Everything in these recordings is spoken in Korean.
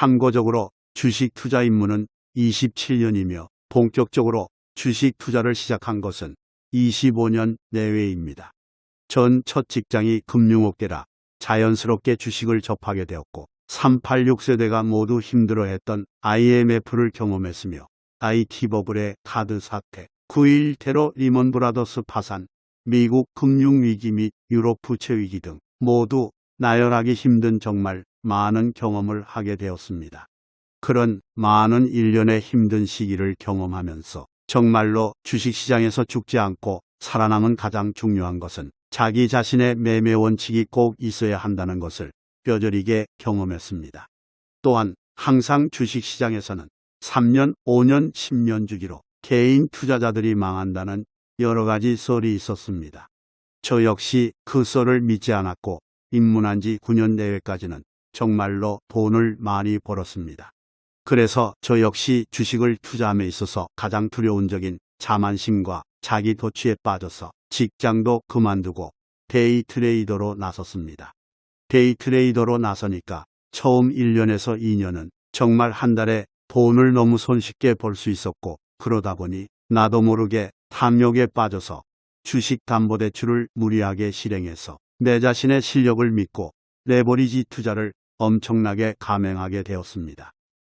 참고적으로 주식 투자 입문은 27년이며 본격적으로 주식 투자를 시작한 것은 25년 내외입니다. 전 첫 직장이 금융업계라 자연스럽게 주식을 접하게 되었고 386 세대가 모두 힘들어했던 IMF를 경험했으며 IT 버블의 카드 사태, 9.1 테러 리먼 브라더스 파산, 미국 금융위기 및 유럽 부채위기 등 모두 나열하기 힘든 정말 많은 경험을 하게 되었습니다. 그런 많은 일련의 힘든 시기를 경험하면서 정말로 주식시장에서 죽지 않고 살아남은 가장 중요한 것은 자기 자신의 매매 원칙이 꼭 있어야 한다는 것을 뼈저리게 경험했습니다. 또한 항상 주식시장에서는 3년, 5년, 10년 주기로 개인 투자자들이 망한다는 여러 가지 썰이 있었습니다. 저 역시 그 썰을 믿지 않았고 입문한 지 9년 내외까지는 정말로 돈을 많이 벌었습니다. 그래서 저 역시 주식을 투자함에 있어서 가장 두려운 적인 자만심과 자기 도취에 빠져서 직장도 그만두고 데이 트레이더로 나섰습니다. 데이 트레이더로 나서니까 처음 1년에서 2년은 정말 한 달에 돈을 너무 손쉽게 벌 수 있었고 그러다 보니 나도 모르게 탐욕에 빠져서 주식 담보대출을 무리하게 실행해서 내 자신의 실력을 믿고 레버리지 투자를 엄청나게 감행하게 되었습니다.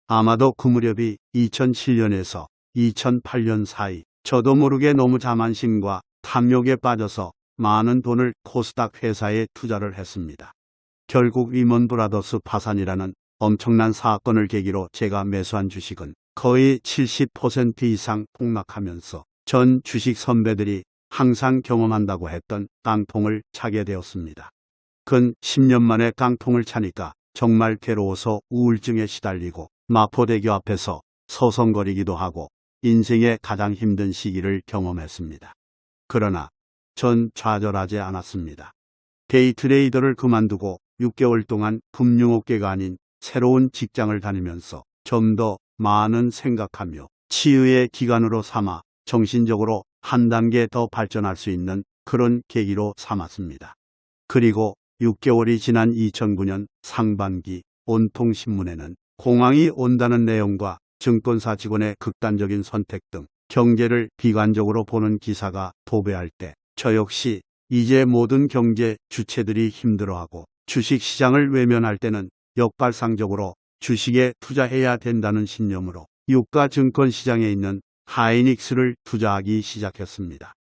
아마도 그 무렵이 2007년에서 2008년 사이 저도 모르게 너무 자만심과 탐욕에 빠져서 많은 돈을 코스닥 회사에 투자를 했습니다. 결국 리먼 브라더스 파산이라는 엄청난 사건을 계기로 제가 매수한 주식은 거의 70% 이상 폭락하면서 전 주식 선배들이 항상 경험한다고 했던 깡통을 차게 되었습니다. 근 10년 만에 깡통을 차니까 정말 괴로워서 우울증에 시달리고 마포대교 앞에서 서성거리기도 하고 인생의 가장 힘든 시기를 경험했습니다. 그러나 전 좌절하지 않았습니다. 데이트레이더를 그만두고 6개월 동안 금융업계가 아닌 새로운 직장을 다니면서 좀 더 많은 생각하며 치유의 기간으로 삼아 정신적으로 한 단계 더 발전할 수 있는 그런 계기로 삼았습니다. 그리고 6개월이 지난 2009년 상반기 온통 신문에는 공황이 온다는 내용과 증권사 직원의 극단적인 선택 등 경제를 비관적으로 보는 기사가 도배할 때 저 역시 이제 모든 경제 주체들이 힘들어하고 주식시장을 외면할 때는 역발상적으로 주식에 투자해야 된다는 신념으로 유가 증권시장에 있는 하이닉스를 투자하기 시작했습니다.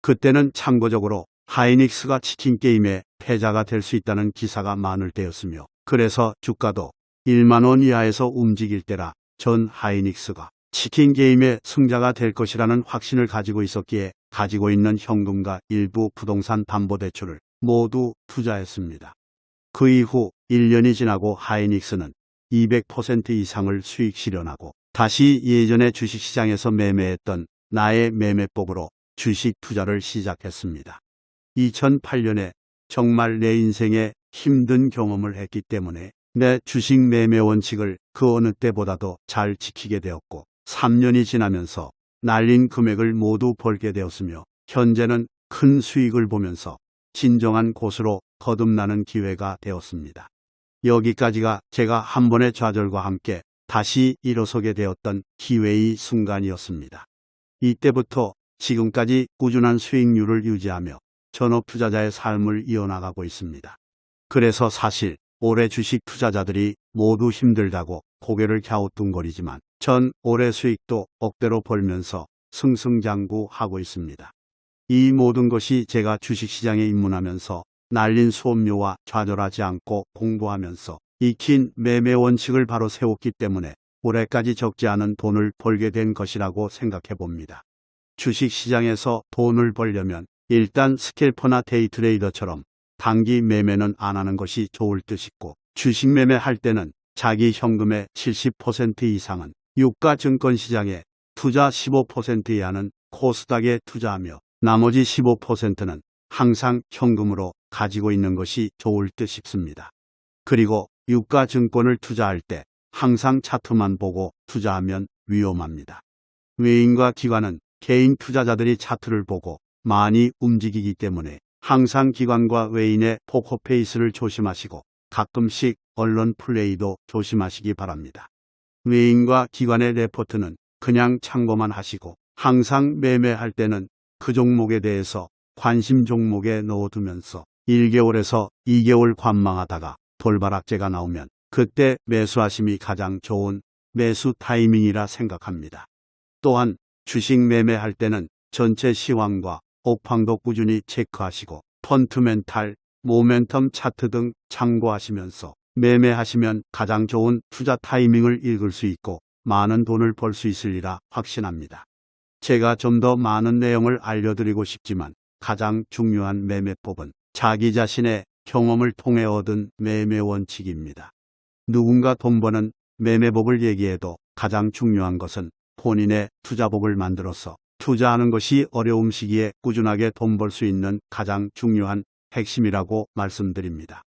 그때는 참고적으로 하이닉스가 치킨게임의 패자가 될 수 있다는 기사가 많을 때였으며 그래서 주가도 1만원 이하에서 움직일 때라 전 하이닉스가 치킨 게임의 승자가 될 것이라는 확신을 가지고 있었기에 가지고 있는 현금과 일부 부동산 담보대출을 모두 투자했습니다. 그 이후 1년이 지나고 하이닉스는 200% 이상을 수익 실현하고 다시 예전의 주식시장에서 매매했던 나의 매매법으로 주식 투자를 시작했습니다. 2008년에 정말 내 인생에 힘든 경험을 했기 때문에 내 주식 매매 원칙을 그 어느 때보다도 잘 지키게 되었고 3년이 지나면서 날린 금액을 모두 벌게 되었으며 현재는 큰 수익을 보면서 진정한 곳으로 거듭나는 기회가 되었습니다. 여기까지가 제가 한 번의 좌절과 함께 다시 일어서게 되었던 기회의 순간이었습니다. 이때부터 지금까지 꾸준한 수익률을 유지하며 전업 투자자의 삶을 이어나가고 있습니다. 그래서 사실 올해 주식 투자자들이 모두 힘들다고 고개를 갸우뚱거리지만 전 올해 수익도 억대로 벌면서 승승장구하고 있습니다. 이 모든 것이 제가 주식시장에 입문하면서 날린 수업료와 좌절하지 않고 공부하면서 익힌 매매 원칙을 바로 세웠기 때문에 올해까지 적지 않은 돈을 벌게 된 것이라고 생각해 봅니다. 주식시장에서 돈을 벌려면 일단 스캘퍼나 데이트레이더처럼 단기 매매는 안 하는 것이 좋을 듯 싶고 주식 매매할 때는 자기 현금의 70% 이상은 유가 증권 시장에 투자 15% 이하는 코스닥에 투자하며 나머지 15%는 항상 현금으로 가지고 있는 것이 좋을 듯 싶습니다. 그리고 유가 증권을 투자할 때 항상 차트만 보고 투자하면 위험합니다. 외인과 기관은 개인 투자자들이 차트를 보고 많이 움직이기 때문에 항상 기관과 외인의 포커페이스를 조심하시고 가끔씩 언론 플레이도 조심하시기 바랍니다. 외인과 기관의 레포트는 그냥 참고만 하시고 항상 매매할 때는 그 종목에 대해서 관심 종목에 넣어두면서 1개월에서 2개월 관망하다가 돌바락제가 나오면 그때 매수하심이 가장 좋은 매수 타이밍이라 생각합니다. 또한 주식 매매할 때는 전체 시황과 옥황도 꾸준히 체크하시고 펀트 멘탈, 모멘텀 차트 등 참고하시면서 매매하시면 가장 좋은 투자 타이밍을 읽을 수 있고 많은 돈을 벌 수 있으리라 확신합니다. 제가 좀 더 많은 내용을 알려드리고 싶지만 가장 중요한 매매법은 자기 자신의 경험을 통해 얻은 매매 원칙입니다. 누군가 돈 버는 매매법을 얘기해도 가장 중요한 것은 본인의 투자법을 만들어서 투자하는 것이 어려움 시기에 꾸준하게 돈 벌 수 있는 가장 중요한 핵심이라고 말씀드립니다.